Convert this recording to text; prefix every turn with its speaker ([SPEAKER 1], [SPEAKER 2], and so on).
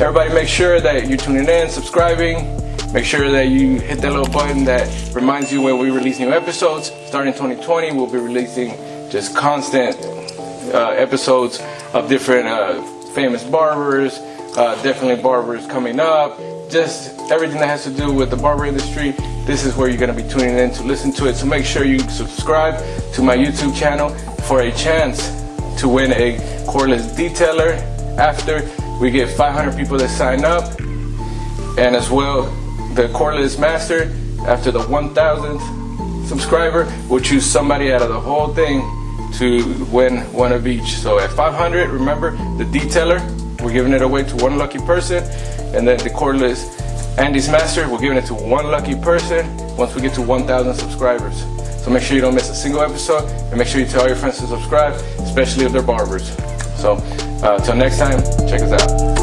[SPEAKER 1] everybody make sure that you're tuning in, subscribing. Make sure that you hit that little button that reminds you when we release new episodes. Starting 2020, we'll be releasing just constant uh, episodes of different uh, famous barbers, uh, definitely barbers coming up, just everything that has to do with the barber industry. This is where you're going to be tuning in to listen to it. So make sure you subscribe to my YouTube channel for a chance to win a cordless detailer after we get 500 people that sign up and as well the cordless master after the 1000th subscriber we'll choose somebody out of the whole thing to win one of each. So at 500 remember the detailer we're giving it away to one lucky person and then the cordless Andy's master we're giving it to one lucky person once we get to 1000 subscribers. So make sure you don't miss a single episode and make sure you tell your friends to subscribe especially if they're barbers. So uh, until next time check us out